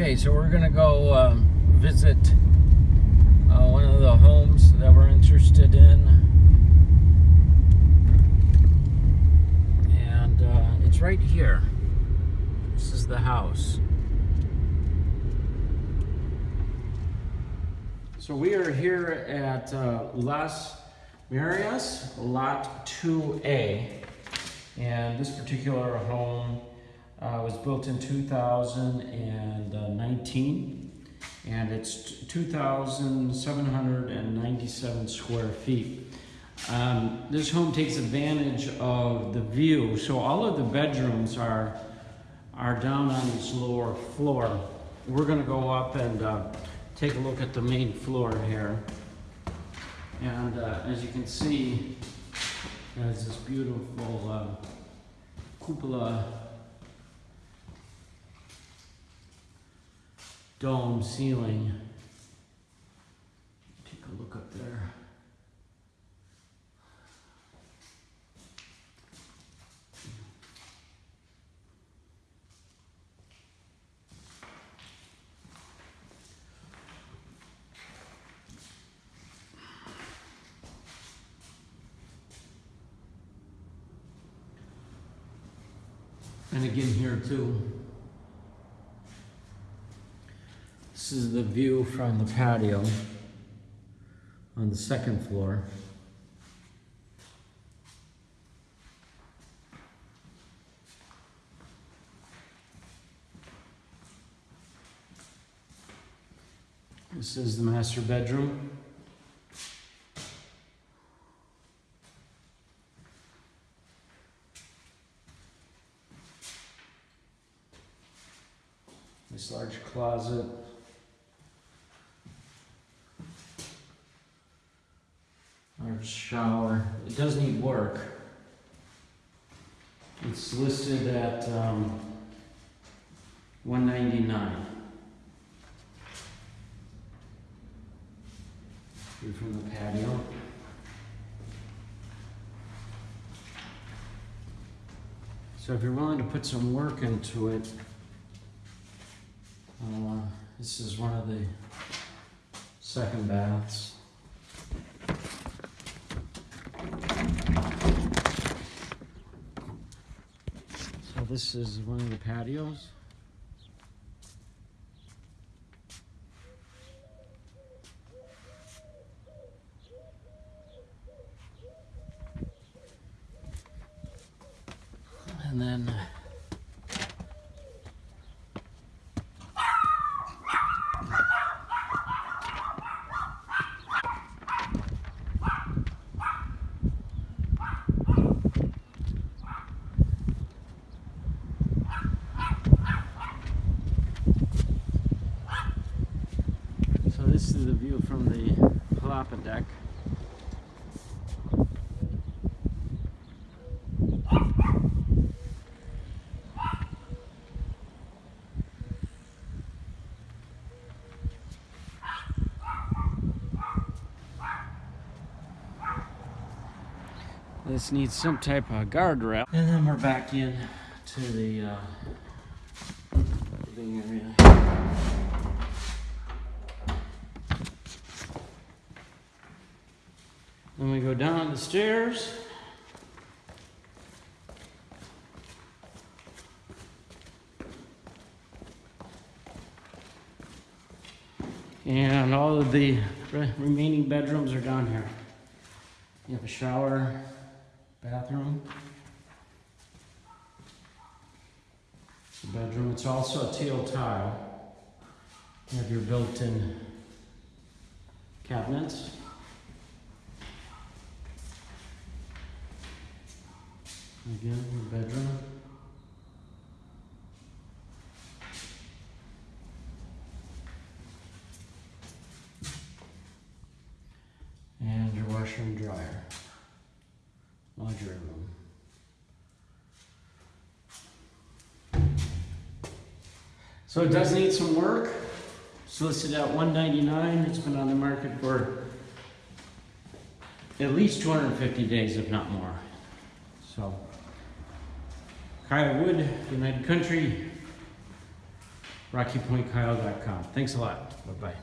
Okay, so we're gonna go um, visit uh, one of the homes that we're interested in. And uh, it's right here. This is the house. So we are here at uh, Las Marias, Lot 2A. And this particular home uh, was built in 2019 and it's 2,797 square feet. Um, this home takes advantage of the view. So all of the bedrooms are, are down on this lower floor. We're gonna go up and uh, take a look at the main floor here. And uh, as you can see, there's this beautiful uh, cupola dome ceiling. Take a look up there. And again here too. This is the view from the patio on the second floor. This is the master bedroom. This large closet. Shower. It does need work. It's listed at um, 199. View from the patio. So if you're willing to put some work into it, uh, this is one of the second baths. So this is one of the patios. And then So this is the view from the palapa deck. This needs some type of guardrail. And then we're back in to the uh, living area. Then we go down the stairs. And all of the re- remaining bedrooms are down here. You have a shower, bathroom. Bedroom, it's also a teal tile. You have your built-in cabinets. Again, your bedroom. And your washer and dryer. Laundry room. So it does need some work. It's listed at 199. It's been on the market for at least 250 days, if not more. So, Kyle Wood, United Country, rockypointkyle.com. Thanks a lot. Bye-bye.